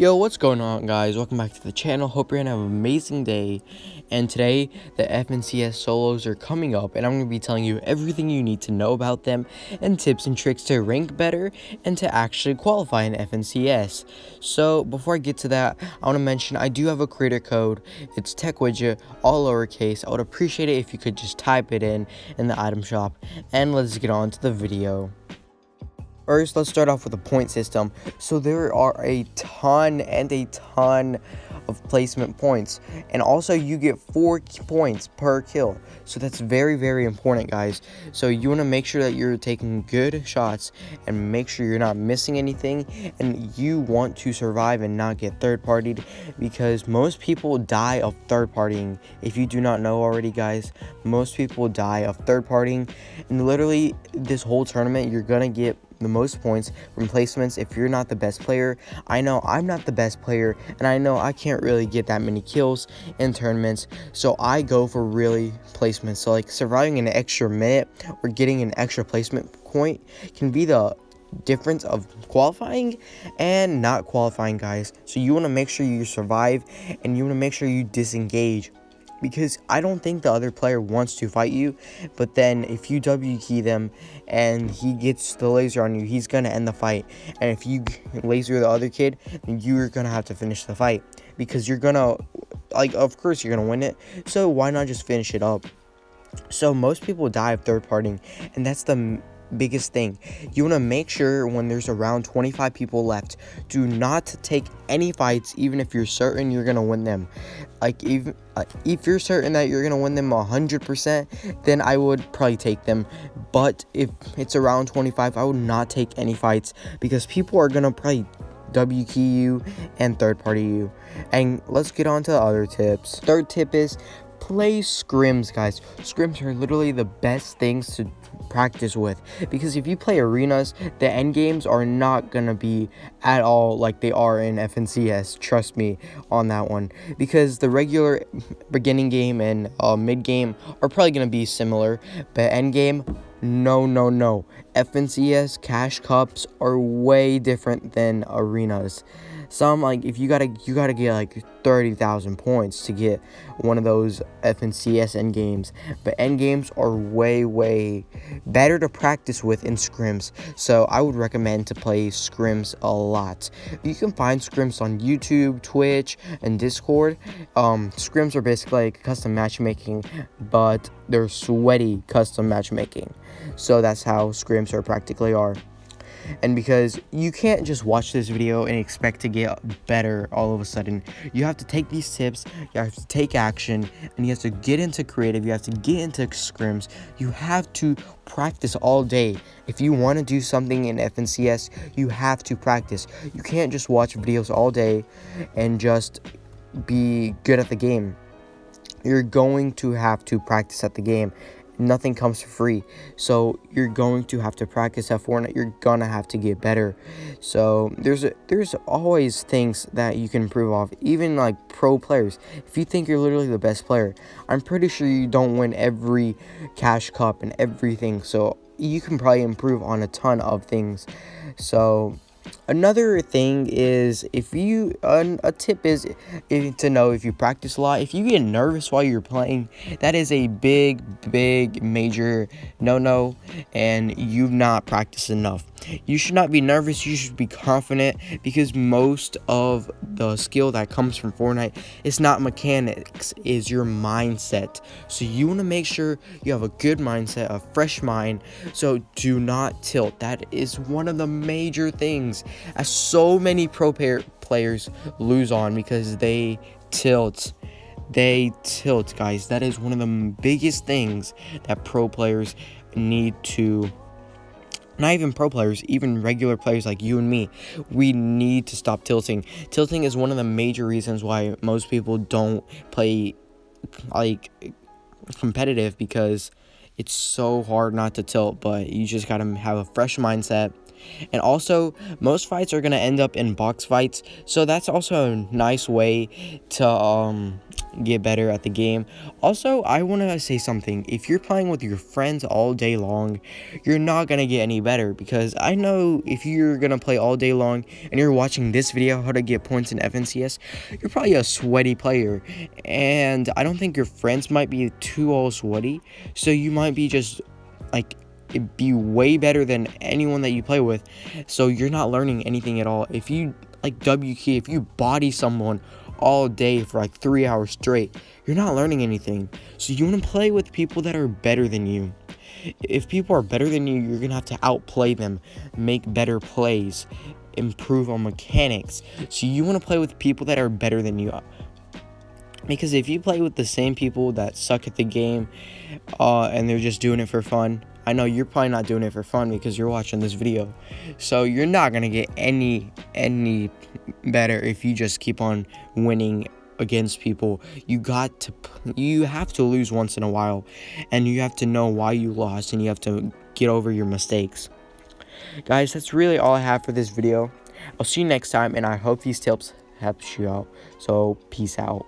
Yo, what's going on guys? Welcome back to the channel. Hope you're gonna have an amazing day. And today, the FNCS solos are coming up and I'm gonna be telling you everything you need to know about them and tips and tricks to rank better and to actually qualify in FNCS. So before I get to that, I wanna mention I do have a creator code. It's TechWidget, all lowercase. I would appreciate it if you could just type it in in the item shop. And let's get on to the video. First, let's start off with the point system. So there are a ton and a ton of placement points. And also you get four points per kill. So that's very, very important, guys. So you want to make sure that you're taking good shots and make sure you're not missing anything. And you want to survive and not get third partied because most people die of third partying. If you do not know already, guys, most people die of third partying. And literally this whole tournament, you're going to get the most points from placements if you're not the best player. I know I'm not the best player, and I know I can't really get that many kills in tournaments, so I go for really placements. So like surviving an extra minute or getting an extra placement point can be the difference of qualifying and not qualifying guys so you want to make sure you survive and you want to make sure you disengage because I don't think the other player wants to fight you. But then if you W key them and he gets the laser on you, he's gonna end the fight. And if you laser the other kid, then you're gonna have to finish the fight because you're gonna like of course you're gonna win it. So why not just finish it up? So most people die of third partying, and that's the biggest thing. You want to make sure when there's around 25 people left, do not take any fights even if you're certain you're going to win them. Like even uh, if you're certain that you're going to win them 100%, then I would probably take them. But if it's around 25, I would not take any fights because people are going to probably W key you and third party you. And let's get on to the other tips. Third tip is play scrims, guys. Scrims are literally the best things to practice with. Because if you play arenas the end games are not gonna be at all like they are in FNCS trust me on that one. Because the regular beginning game and uh, mid game are probably gonna be similar but end game no no no. FNCS cash cups are way different than arenas some like if you gotta you gotta get like 30,000 points to get one of those FNCS end games. But end games are way way better to practice with in scrims. So I would recommend to play scrims a lot. You can find scrims on YouTube Twitch and Discord. Um scrims are basically like custom matchmaking but they're sweaty custom matchmaking. So that's how scrims are practically are and because you can't just watch this video and expect to get better all of a sudden. You have to take these tips you have to take action and you have to get into creative you have to get into scrims. You have to practice all day. If you want to do something in FNCS you have to practice. You can't just watch videos all day and just be good at the game. You're going to have to practice at the game nothing comes for free. So you're going to have to practice at Fortnite. You're gonna have to get better. So there's a, there's always things that you can improve off. Even like pro players. If you think you're literally the best player, I'm pretty sure you don't win every cash cup and everything. So you can probably improve on a ton of things. So Another thing is if you a tip is to know if you practice a lot. If you get nervous while you're playing, that is a big, big, major no-no, and you've not practiced enough. You should not be nervous. You should be confident because most of the skill that comes from Fortnite is not mechanics, is your mindset. So you want to make sure you have a good mindset, a fresh mind. So do not tilt. That is one of the major things as uh, so many pro players lose on because they tilt they tilt guys that is one of the biggest things that pro players need to not even pro players, even regular players like you and me, we need to stop tilting. Tilting is one of the major reasons why most people don't play like competitive because it's so hard not to tilt, but you just got to have a fresh mindset And also, most fights are going to end up in box fights. So that's also a nice way to um, get better at the game. Also, I want to say something. If you're playing with your friends all day long, you're not going to get any better. Because I know if you're going to play all day long and you're watching this video, how to get points in FNCS, you're probably a sweaty player. And I don't think your friends might be too all sweaty. So you might be just like be way better than anyone that you play with. So you're not learning anything at all. If you like W key, if you body someone all day for like three hours straight, you're not learning anything. So you want to play with people that are better than you. If people are better than you, you're gonna have to outplay them, make better plays, improve on mechanics. So you want to play with people that are better than you because if you play with the same people that suck at the game uh, and they're just doing it for fun i know you're probably not doing it for fun because you're watching this video. So you're not gonna get any any better if you just keep on winning against people. You got to you have to lose once in a while and you have to know why you lost and you have to get over your mistakes. Guys that's really all i have for this video. I'll see you next time and i hope these tips helps you out. So peace out